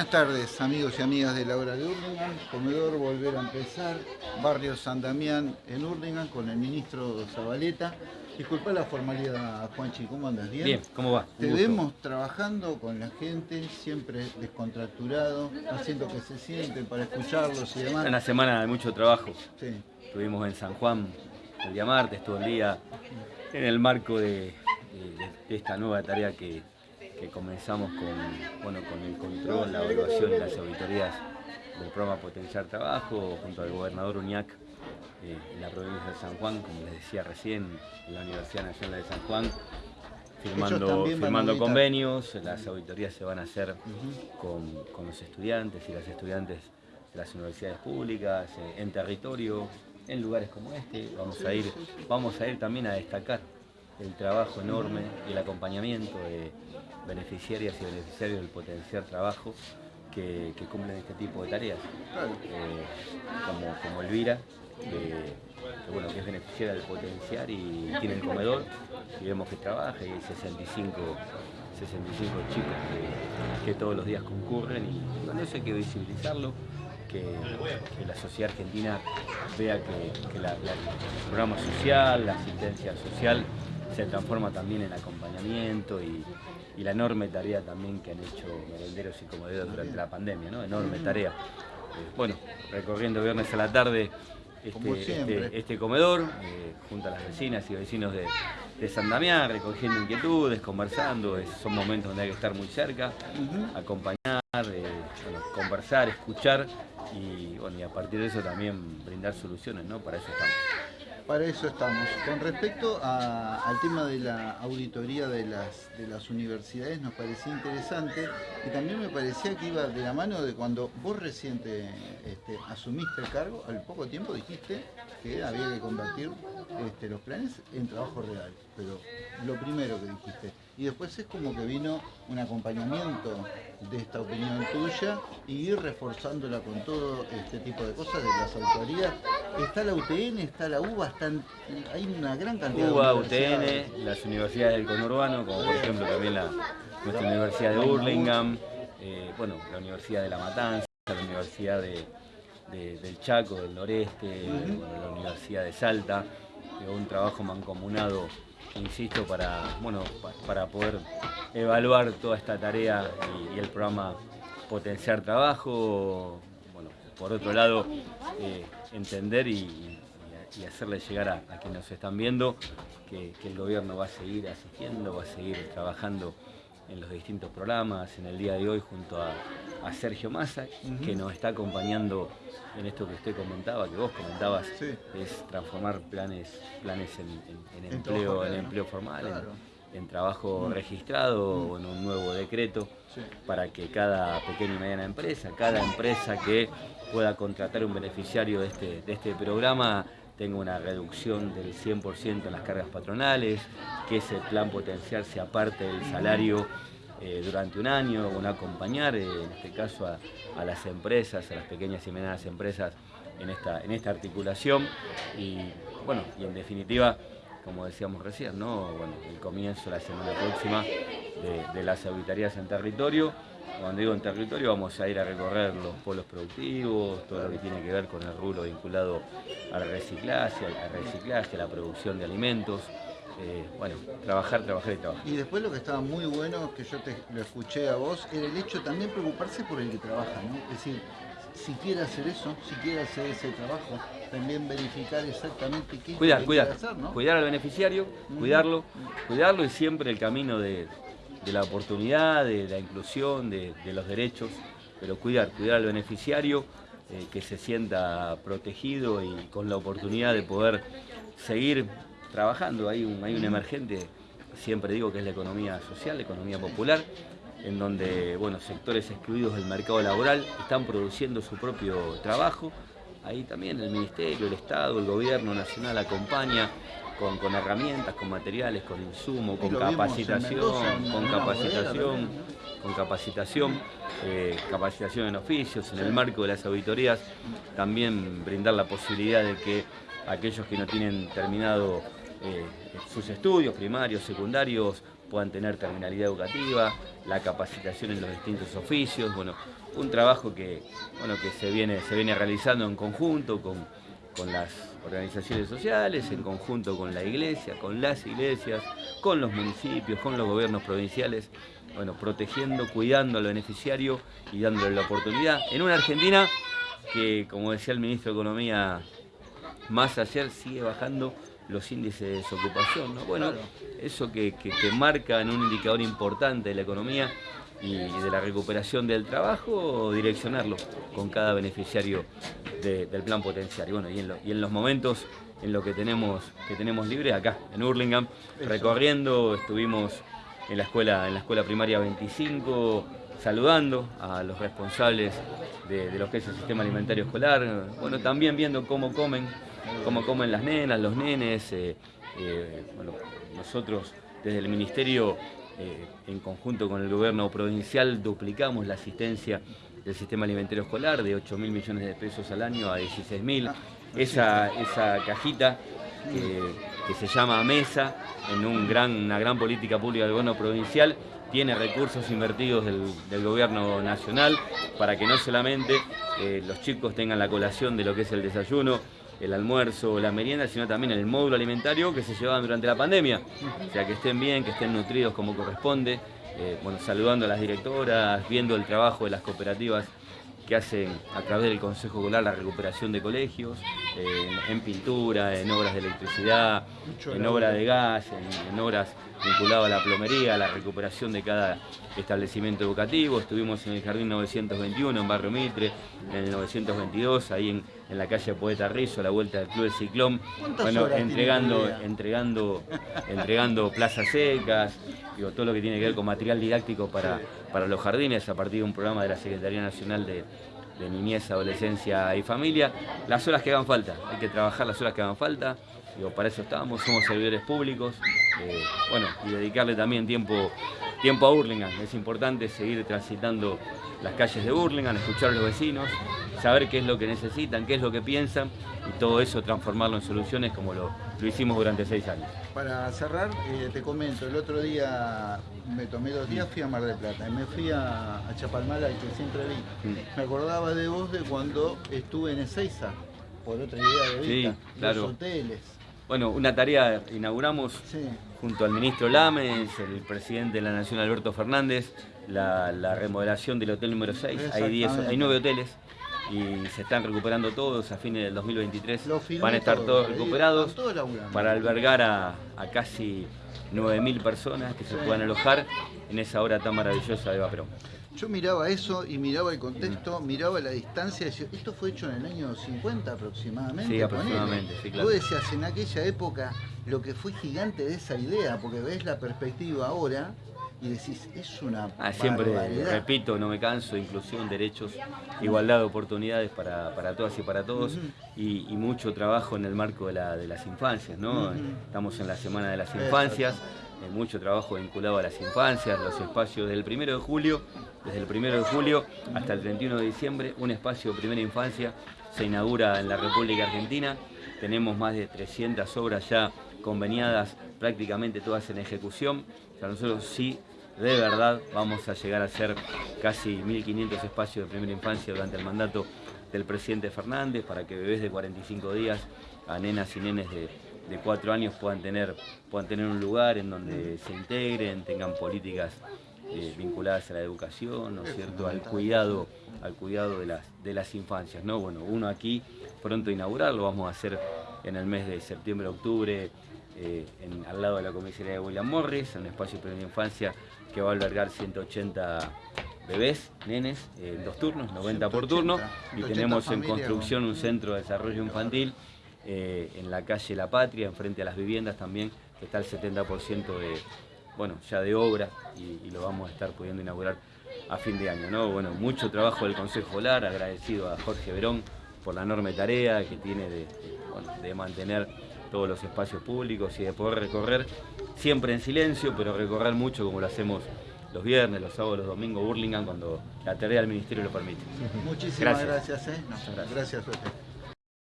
Buenas tardes, amigos y amigas de la hora de Urlingan. Comedor Volver a Empezar, Barrio San Damián en Urlingan con el ministro Zabaleta. Disculpa la formalidad, Juanchi, ¿cómo andas? ¿Bien? Bien, ¿cómo va? Te vemos trabajando con la gente, siempre descontracturado, haciendo que se sienten para escucharlos y demás. Una semana de mucho trabajo. Sí. Estuvimos en San Juan el día martes, todo el día, en el marco de, de- de esta nueva tarea que, que comenzamos con, bueno, con el control, la evaluación y las auditorías del programa Potenciar Trabajo, junto al gobernador Uñac eh, en la provincia de San Juan, como les decía recién, en la Universidad Nacional de San Juan, firmando, firmando convenios, las auditorías se van a hacer con, con los estudiantes y las estudiantes de las universidades públicas, eh, en territorio, en lugares como este. Vamos a ir, vamos a ir también a destacar el trabajo enorme y el acompañamiento de beneficiarias y beneficiarios del potenciar trabajo que, que cumplen este tipo de tareas. Eh, como, como Elvira, que, que, bueno, que es beneficiaria del potenciar y tiene el comedor, y vemos que trabaja y hay 65, 65 chicos que, que todos los días concurren y bueno, eso hay que visibilizarlo, que, que la sociedad argentina vea que, que la- la- el programa social, la asistencia social se transforma también en acompañamiento y, y la enorme tarea también que han hecho merenderos y comederos durante la pandemia, ¿no? Enorme tarea. Eh, bueno, recorriendo viernes a la tarde este, este- este comedor, eh, junto a las vecinas y vecinos de, de San Damián, recogiendo inquietudes, conversando, es- son momentos donde hay que estar muy cerca, acompañar, eh, bueno, conversar, escuchar y, bueno, y a partir de eso también brindar soluciones, ¿no? Para eso estamos. Para eso estamos. Con respecto a- al tema de la auditoría de las, de las universidades, nos parecía interesante y también me parecía que iba de la mano de cuando vos reciente este, asumiste el cargo, al poco tiempo dijiste que había que convertir este, los planes en trabajo real. Pero lo primero que dijiste. Y después es como que vino un acompañamiento de esta opinión tuya y ir reforzándola con todo este tipo de cosas de las autoridades. Está la UTN, está la UBA, están, hay una gran cantidad UBA, de universidades. UTN, las universidades del conurbano, como por ejemplo también la, nuestra Universidad de Burlingame, eh, bueno, la Universidad de La Matanza, la Universidad de- de- del Chaco, del Noreste, bueno, la Universidad de Salta, eh, un trabajo mancomunado, insisto, para, bueno, pa- para poder evaluar toda esta tarea y, y el programa Potenciar Trabajo, por otro lado, eh, entender y, hacerle llegar a, a quienes nos están viendo que, que el gobierno va a seguir asistiendo, va a seguir trabajando en los distintos programas, en el día de hoy junto a, a Sergio Massa, que nos está acompañando en esto que usted comentaba, que vos comentabas, Sí. es transformar planes, planes en, en- en En empleo, trabajo en empleo formal, en- claro. en, trabajo registrado o en un nuevo decreto Sí. para que cada pequeña y mediana empresa, cada empresa que pueda contratar un beneficiario de este, de este programa tenga una reducción del 100% en las cargas patronales, que ese plan potencial se aparte del salario eh, durante un año, un acompañar, eh, en este caso a, a las empresas, a las pequeñas y medianas empresas en esta, en esta articulación. Y bueno, y en definitiva como decíamos recién, ¿no? Bueno, el comienzo la semana próxima de, de las auditorías en territorio. Cuando digo en territorio vamos a ir a recorrer los polos productivos, todo lo que tiene que ver con el rubro vinculado al reciclaje, al reciclaje, a la producción de alimentos. Eh, bueno, trabajar, trabajar y trabajar. Y después lo que estaba muy bueno, que yo te lo escuché a vos, era el hecho también preocuparse por el que trabaja, ¿no? Es decir, si quiere hacer eso, si quiere hacer ese trabajo, también verificar exactamente qué es lo Cuidar, que cuidar, quiere hacer, ¿no? cuidar al beneficiario, cuidarlo, cuidarlo y siempre el camino de, de la oportunidad, de la inclusión, de, de los derechos, pero cuidar, cuidar al beneficiario, eh, que se sienta protegido y con la oportunidad de poder seguir trabajando. Hay un, hay un emergente, siempre digo que es la economía social, la economía popular, en donde bueno, sectores excluidos del mercado laboral están produciendo su propio trabajo. Ahí también el Ministerio, el Estado, el Gobierno Nacional acompaña con, con herramientas, con materiales, con insumos, Y con capacitación, Mendoza, con capacitación, con capacitación, eh, capacitación en oficios, en el marco de las auditorías, también brindar la posibilidad de que aquellos que no tienen terminado eh, sus estudios primarios, secundarios, puedan tener terminalidad educativa, la capacitación en los distintos oficios, bueno, un trabajo que, bueno, que se, viene, se viene realizando en conjunto con, con las organizaciones sociales, en conjunto con la iglesia, con las iglesias, con los municipios, con los gobiernos provinciales, bueno, protegiendo, cuidando al beneficiario y dándole la oportunidad. En una Argentina que, como decía el ministro de Economía más ayer, sigue bajando los índices de desocupación. ¿no? Bueno, eso que, marca en un indicador importante de la economía y de la recuperación del trabajo, direccionarlo con cada beneficiario del plan potencial. Y, bueno, y, en los momentos en los que tenemos, que tenemos libre, acá en Hurlingham, recorriendo, estuvimos en la escuela, en la escuela primaria 25, saludando a los responsables de, de, lo que es el sistema alimentario escolar, bueno, también viendo cómo comen cómo comen las nenas, los nenes. Eh, eh, bueno, nosotros desde el Ministerio, eh, en conjunto con el gobierno provincial, duplicamos la asistencia del sistema alimentario escolar de 8 mil millones de pesos al año a 16 mil. Ah, esa, esa cajita que, se llama MESA, en una gran política pública del gobierno provincial, tiene recursos invertidos del, gobierno nacional para que no solamente los chicos tengan la colación de lo que es el desayuno, el almuerzo, la merienda, sino también el módulo alimentario que se llevaban durante la pandemia. O sea, que estén bien, que estén nutridos como corresponde. Eh, bueno, saludando a las directoras, viendo el trabajo de las cooperativas que hacen a través del Consejo Escolar la recuperación de colegios, en, pintura, en obras de electricidad, en obras de gas, en, obras vinculadas a la plomería, a la recuperación de cada establecimiento educativo. Estuvimos en el Jardín 921, en Barrio Mitre, en el 922, ahí en, la calle Poeta Rizo, a la vuelta del Club del Ciclón, bueno, entregando, entregando, entregando plazas secas, digo, todo lo que tiene que ver con material didáctico para, para los jardines a partir de un programa de la Secretaría Nacional de, Niñez, Adolescencia y Familia. Las horas que hagan falta, hay que trabajar las horas que hagan falta, digo, para eso estamos, somos servidores públicos, eh, bueno, y dedicarle también tiempo, tiempo a Hurlingham. Es importante seguir transitando las calles de Hurlingham, escuchar a los vecinos, saber qué es lo que necesitan, qué es lo que piensan y todo eso transformarlo en soluciones como lo, lo hicimos durante seis años. Para cerrar, eh, te comento, el otro día me tomé dos días, fui a Mar del Plata y me fui a, a Chapalmala, que siempre vi. Mm. Me acordaba de vos de cuando estuve en Ezeiza, por otra idea de vida, los hoteles. Bueno, una tarea inauguramos junto al ministro Lames, el presidente de la Nación Alberto Fernández, la, remodelación del hotel número 6. Hay, hay nueve hoteles y se están recuperando todos a fines del 2023. Van a estar todos recuperados para albergar a, casi 9.000 personas que se puedan alojar en esa hora tan maravillosa de Vaperón. Yo miraba eso y miraba el contexto, miraba la distancia y decía, esto fue hecho en el año 50 aproximadamente. Sí, aproximadamente, sí, claro. Vos decías, en aquella época lo que fue gigante de esa idea, porque ves la perspectiva ahora, y decís, es una. Ah, siempre repito, no me canso, inclusión, derechos, igualdad de oportunidades para, todas y para todos, y, mucho trabajo en el marco de, las infancias, ¿no? Estamos en la Semana de las Infancias, eh, mucho trabajo vinculado a las infancias, los espacios del primero de julio, desde el primero de julio hasta el 31 de diciembre, un espacio de primera infancia se inaugura en la República Argentina. Tenemos más de 300 obras ya conveniadas, prácticamente todas en ejecución. O sea, nosotros sí de verdad vamos a llegar a ser casi 1.500 espacios de primera infancia durante el mandato del presidente Fernández para que bebés de 45 días a nenas y nenes de, de 4 años puedan tener, puedan tener un lugar en donde se integren, tengan políticas eh, vinculadas a la educación, ¿no es cierto?, al cuidado, al cuidado de las, de las infancias, ¿no? Bueno, uno aquí pronto inaugurar, lo vamos a hacer en el mes de septiembre, octubre, eh, al lado de la comisaría de William Morris, en un espacio de primera infancia que va a albergar 180 bebés, nenes, en dos turnos, 90 por turno, y tenemos en construcción un centro de desarrollo infantil eh, en la calle La Patria, enfrente a las viviendas también, que está el 70% de, bueno, ya de obra y, lo vamos a estar pudiendo inaugurar a fin de año. ¿no? Bueno, mucho trabajo del Consejo Escolar, agradecido a Jorge Verón por la enorme tarea que tiene de mantener todos los espacios públicos y de poder recorrer, siempre en silencio, pero recorrer mucho como lo hacemos los viernes, los sábados, los domingos, Burlingame, cuando la tarea del Ministerio lo permite. Muchísimas gracias. gracias, ¿eh? gracias. gracias